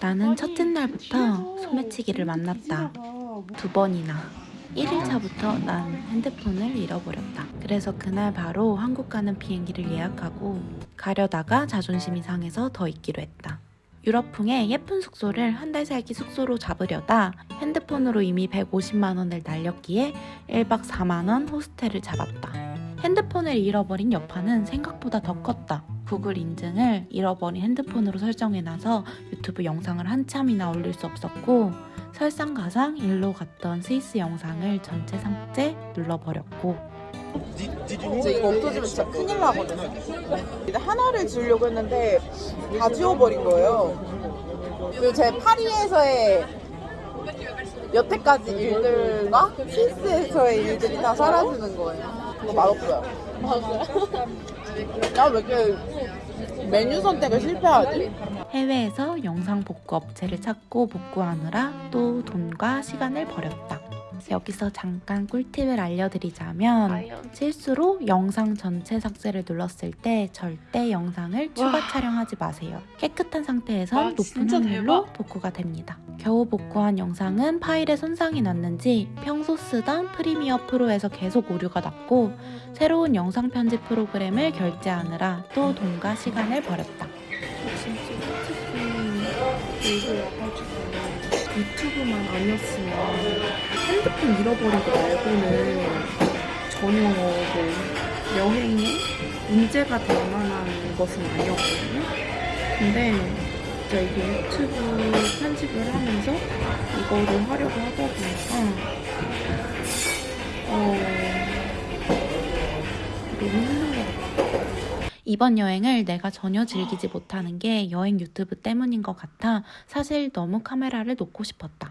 나는 첫째 날부터 소매치기를 만났다. 두 번이나. 1일차부터 난 핸드폰을 잃어버렸다. 그래서 그날 바로 한국 가는 비행기를 예약하고 가려다가 자존심이 상해서 더 있기로 했다. 유럽풍의 예쁜 숙소를 한 달 살기 숙소로 잡으려다 핸드폰으로 이미 150만 원을 날렸기에 1박 4만 원 호스텔을 잡았다. 핸드폰을 잃어버린 여파는 생각보다 더 컸다. 구글 인증을 잃어버린 핸드폰으로 설정해놔서 유튜브 영상을 한참이나 올릴 수 없었고 설상가상 일로 갔던 스위스 영상을 전체 삭제 눌러버렸고 진짜 이거 없어지면 진짜 큰일 나거든요. 하나를 지우려고 했는데 다 지워버린 거예요. 그리고 제 파리에서의 여태까지 일들과 스위스에서의 일들이 다 사라지는 거예요. 그거 맛없어요. 나왜 이렇게 메뉴 선택을 실패하지? 해외에서 영상 복구 업체를 찾고 복구하느라 또 돈과 시간을 버렸다. 여기서 잠깐 꿀팁을 알려드리자면 실수로 영상 전체 삭제를 눌렀을 때 절대 영상을 추가 촬영하지 마세요. 깨끗한 상태에선 와, 높은 확률로 대박. 복구가 됩니다. 겨우 복구한 영상은 파일에 손상이 났는지 평소 쓰던 프리미어 프로에서 계속 오류가 났고 새로운 영상 편집 프로그램을 결제하느라 또 돈과 시간을 버렸다. 유튜브만 아니었으면 핸드폰 잃어버리고 말고는 전혀 뭐 여행에 문제가 될 만한 것은 아니었거든요. 근데 진짜 이게 유튜브 편집을 하면서 이거를 하려고 하다 보니까 어 너무. 이번 여행을 내가 전혀 즐기지 못하는 게 여행 유튜브 때문인 것 같아 사실 너무 카메라를 놓고 싶었다.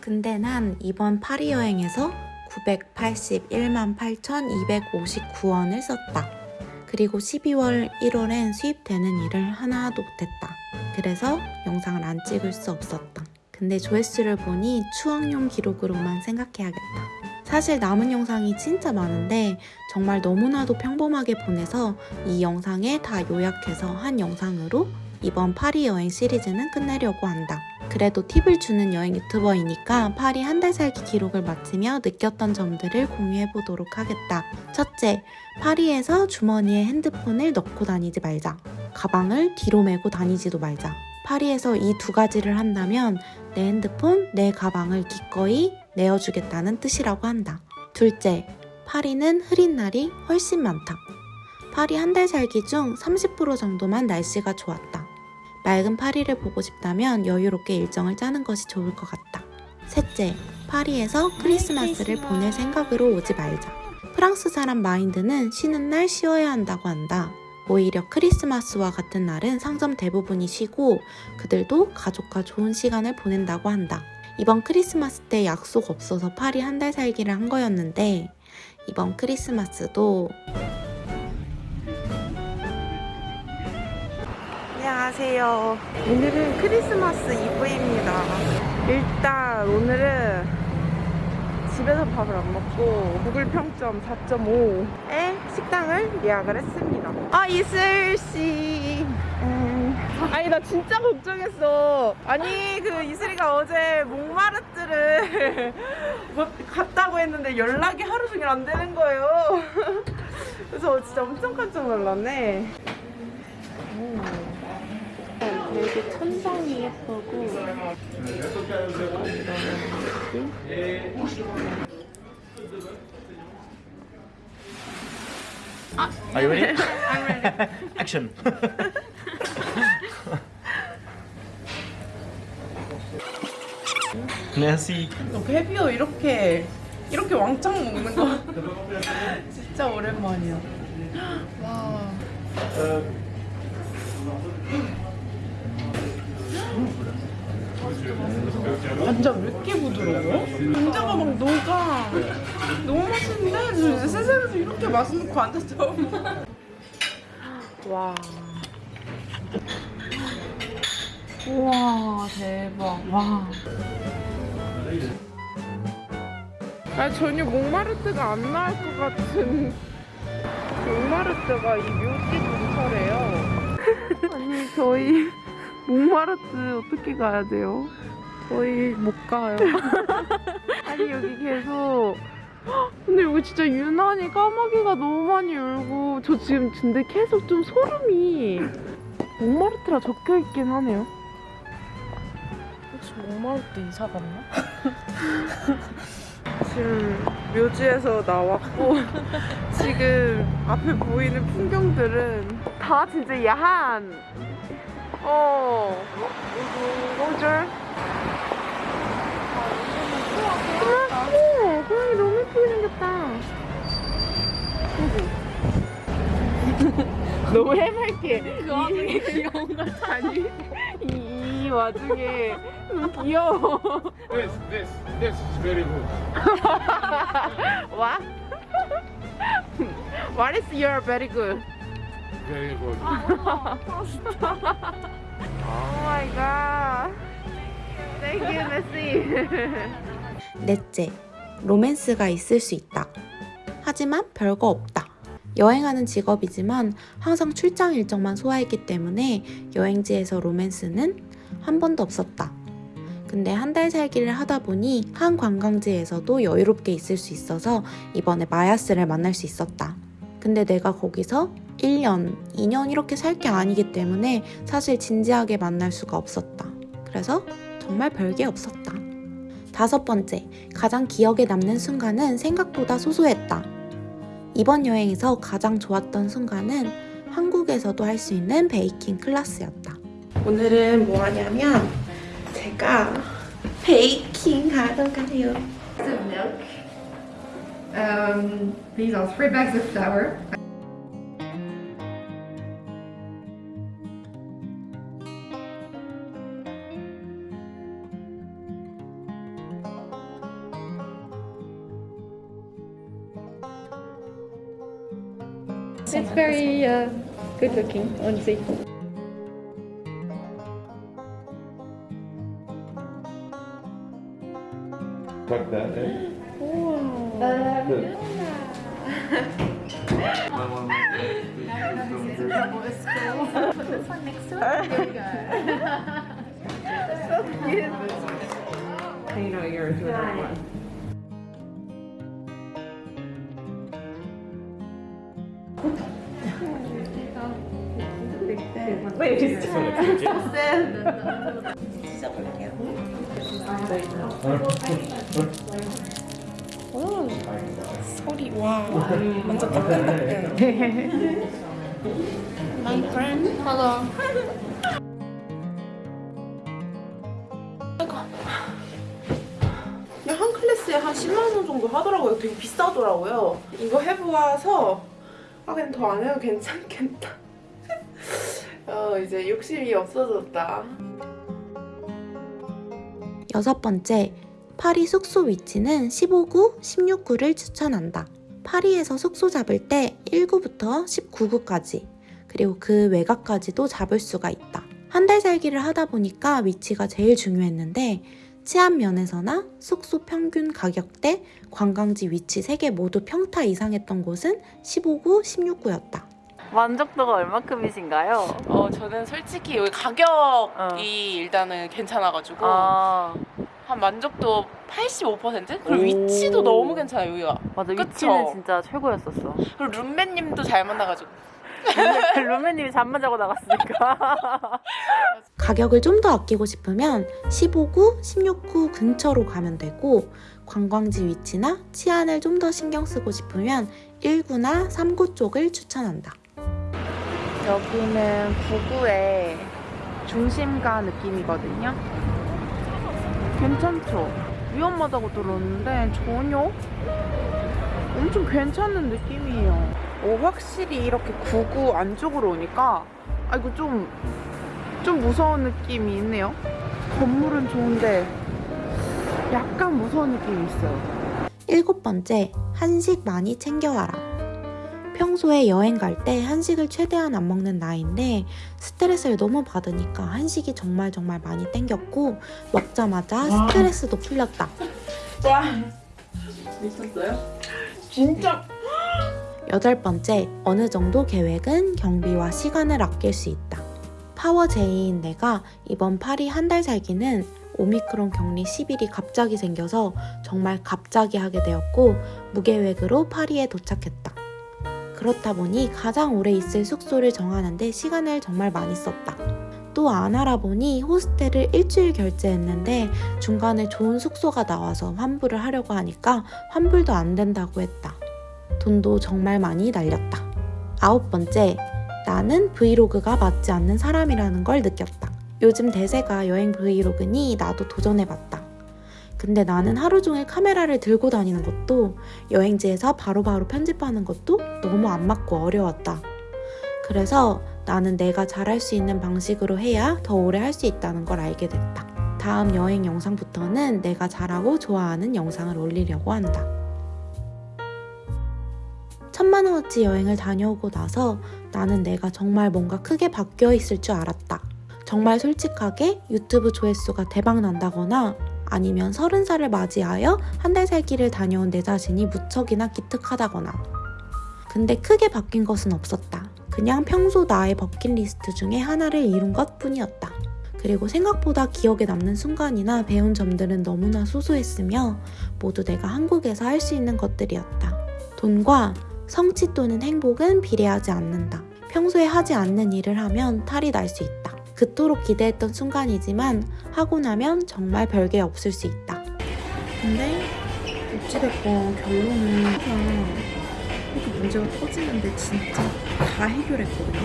근데 난 이번 파리 여행에서 981만 8,259원을 썼다. 그리고 12월 1월엔 수입되는 일을 하나도 못했다. 그래서 영상을 안 찍을 수 없었다. 근데 조회수를 보니 추억용 기록으로만 생각해야겠다. 사실 남은 영상이 진짜 많은데 정말 너무나도 평범하게 보내서 이 영상에 다 요약해서 한 영상으로 이번 파리 여행 시리즈는 끝내려고 한다. 그래도 팁을 주는 여행 유튜버이니까 파리 한 달 살기 기록을 마치며 느꼈던 점들을 공유해 보도록 하겠다. 첫째, 파리에서 주머니에 핸드폰을 넣고 다니지 말자. 가방을 뒤로 메고 다니지도 말자. 파리에서 이 두 가지를 한다면 내 핸드폰, 내 가방을 기꺼이 내어주겠다는 뜻이라고 한다. 둘째, 파리는 흐린 날이 훨씬 많다. 파리 한 달 살기 중 30% 정도만 날씨가 좋았다. 맑은 파리를 보고 싶다면 여유롭게 일정을 짜는 것이 좋을 것 같다. 셋째, 파리에서 크리스마스를 보낼 생각으로 오지 말자. 프랑스 사람 마인드는 쉬는 날 쉬어야 한다고 한다. 오히려 크리스마스와 같은 날은 상점 대부분이 쉬고 그들도 가족과 좋은 시간을 보낸다고 한다. 이번 크리스마스 때 약속 없어서 파리 한 달 살기를 한 거였는데 이번 크리스마스도 안녕하세요. 오늘은 크리스마스 이브입니다. 일단 오늘은 집에서 밥을 안 먹고 구글 평점 4.5에 식당을 예약을 했습니다. 아 이슬 씨. 음. 아니 나 진짜 걱정했어. 아니 그 이슬이가 어제 몽마르트를 뭐 갔다고 했는데 연락이 하루 종일 안 되는 거예요. 그래서 진짜 엄청 깜짝 놀랐네. 오. 되게 천장이 예쁘고 Are you ready? I'm ready. Action. Merci. 베비오 이렇게 이렇게 왕창 먹는 거 진짜 오랜만이야. 와. 감자 왜 이렇게 부드러워? 감자가 막 녹아. 너무 맛있는데? 저 이제 이렇게 맛있는 거 처음. 와. 우와 대박. 와. 아 전혀 몽마르트가 안 나올 것 같은 몽마르트가 이 묘지 근처래요. 아니 저희 몽마르트 어떻게 가야 돼요? 저희 못 가요. 아니 여기 계속 근데 여기 진짜 유난히 까마귀가 너무 많이 울고 저 지금 근데 계속 좀 소름이 몽마르트라 적혀 있긴 하네요. 혹시 몽마르트 이사 갔나? 지금 묘지에서 나왔고 지금 앞에 보이는 풍경들은 다 진짜 야한 어 뭐죠? 어머 고양이 너무 예쁘게 생겼다 너무 해맑게 그 와중에 귀여운 걸 아니 이, 이 와중에 너무 귀여워 This, this, this is very good. What? What is your very good? Very good. Oh my god. Thank you, Messi. 넷째, 로맨스가 있을 수 있다. 하지만 별거 없다. 여행하는 직업이지만 항상 출장 일정만 소화했기 때문에 여행지에서 로맨스는 한 번도 없었다. 근데 한 달 살기를 하다 보니 한 관광지에서도 여유롭게 있을 수 있어서 이번에 마야스를 만날 수 있었다. 근데 내가 거기서 1년, 2년 이렇게 살 게 아니기 때문에 사실 진지하게 만날 수가 없었다. 그래서 정말 별게 없었다. 다섯 번째, 가장 기억에 남는 순간은 생각보다 소소했다. 이번 여행에서 가장 좋았던 순간은 한국에서도 할 수 있는 베이킹 클래스였다. 오늘은 뭐 하냐면 제가 베이킹 하러 가요. of milk. Um, these are three bags of flour. very uh, good looking, honestly. Like that, eh? Wow. Uh, good. Put this one next to it. There we go. so cute. You know you're doing one. 소리 와 완전 따끈따끈. My friend. Hello. 한 클래스에 한 10만 원 정도 하더라고요. 되게 비싸더라고요. 이거 해보아서 아 그냥 더 안 해도 괜찮겠다. 어 이제 욕심이 없어졌다. 여섯 번째, 파리 숙소 위치는 15구, 16구를 추천한다. 파리에서 숙소 잡을 때 1구부터 19구까지, 그리고 그 외곽까지도 잡을 수가 있다. 한 달 살기를 하다 보니까 위치가 제일 중요했는데, 치안 면에서나 숙소 평균 가격대, 관광지 위치 3개 모두 평타 이상했던 곳은 15구, 16구였다. 만족도가 얼마큼이신가요? 어 저는 솔직히 여기 가격이 어. 일단은 괜찮아가지고 아 한 만족도 85% 그리고 오. 위치도 너무 괜찮아요 여기가. 맞아 그쵸? 위치는 진짜 최고였었어. 그리고 룸메님도 잘 만나가지고. 루메님이 잠만 자고 나갔으니까. 가격을 좀 더 아끼고 싶으면 15구, 16구 근처로 가면 되고 관광지 위치나 치안을 좀 더 신경 쓰고 싶으면 1구나 3구 쪽을 추천한다. 여기는 부구의 중심가 느낌이거든요. 괜찮죠? 위험하다고 들었는데 전혀 엄청 괜찮은 느낌이에요. 오, 확실히 이렇게 구구 안쪽으로 오니까 아 이거 좀, 좀 무서운 느낌이 있네요. 건물은 좋은데 약간 무서운 느낌이 있어요. 일곱 번째, 한식 많이 챙겨와라. 평소에 여행 갈 때 한식을 최대한 안 먹는 나인데 스트레스를 너무 받으니까 한식이 정말 정말 많이 땡겼고 먹자마자 스트레스도 풀렸다. 미쳤어요? 진짜 여덟 번째, 어느 정도 계획은 경비와 시간을 아낄 수 있다. 파워제이인 내가 이번 파리 한 달 살기는 오미크론 격리 10일이 갑자기 생겨서 정말 갑자기 하게 되었고 무계획으로 파리에 도착했다. 그렇다 보니 가장 오래 있을 숙소를 정하는데 시간을 정말 많이 썼다. 또 안 알아보니 호스텔을 일주일 결제했는데 중간에 좋은 숙소가 나와서 환불을 하려고 하니까 환불도 안 된다고 했다. 돈도 정말 많이 날렸다. 아홉 번째, 나는 브이로그가 맞지 않는 사람이라는 걸 느꼈다. 요즘 대세가 여행 브이로그니 나도 도전해봤다. 근데 나는 하루 종일 카메라를 들고 다니는 것도 여행지에서 바로 바로 편집하는 것도 너무 안 맞고 어려웠다. 그래서 나는 내가 잘할 수 있는 방식으로 해야 더 오래 할 수 있다는 걸 알게 됐다. 다음 여행 영상부터는 내가 잘하고 좋아하는 영상을 올리려고 한다. 천만원어치 여행을 다녀오고 나서 나는 내가 정말 뭔가 크게 바뀌어 있을 줄 알았다. 정말 솔직하게 유튜브 조회수가 대박 난다거나 아니면 서른 살을 맞이하여 한 달 살기를 다녀온 내 자신이 무척이나 기특하다거나. 근데 크게 바뀐 것은 없었다. 그냥 평소 나의 버킷리스트 중에 하나를 이룬 것 뿐이었다. 그리고 생각보다 기억에 남는 순간이나 배운 점들은 너무나 소소했으며 모두 내가 한국에서 할 수 있는 것들이었다. 돈과 성취 또는 행복은 비례하지 않는다. 평소에 하지 않는 일을 하면 탈이 날 수 있다. 그토록 기대했던 순간이지만 하고 나면 정말 별게 없을 수 있다. 근데 어찌됐건 결론은 항상 이렇게 문제가 터지는데 진짜 다 해결했거든요.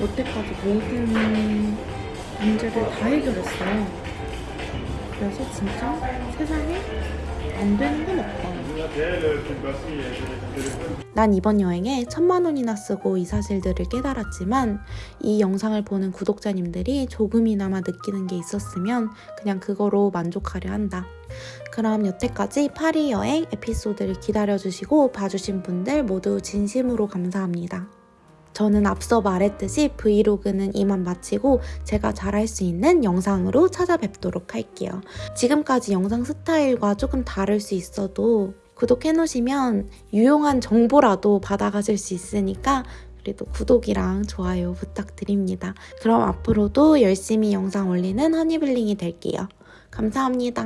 여태까지 모든 문제를 다 해결했어요. 그래서 진짜 세상에 안 되는 건 없다. 난 이번 여행에 천만 원이나 쓰고 이 사실들을 깨달았지만 이 영상을 보는 구독자님들이 조금이나마 느끼는 게 있었으면 그냥 그거로 만족하려 한다. 그럼 여태까지 파리 여행 에피소드를 기다려주시고 봐주신 분들 모두 진심으로 감사합니다. 저는 앞서 말했듯이 브이로그는 이만 마치고 제가 잘할 수 있는 영상으로 찾아뵙도록 할게요. 지금까지 영상 스타일과 조금 다를 수 있어도 구독해놓으시면 유용한 정보라도 받아가실 수 있으니까 그래도 구독이랑 좋아요 부탁드립니다. 그럼 앞으로도 열심히 영상 올리는 허니블링이 될게요. 감사합니다.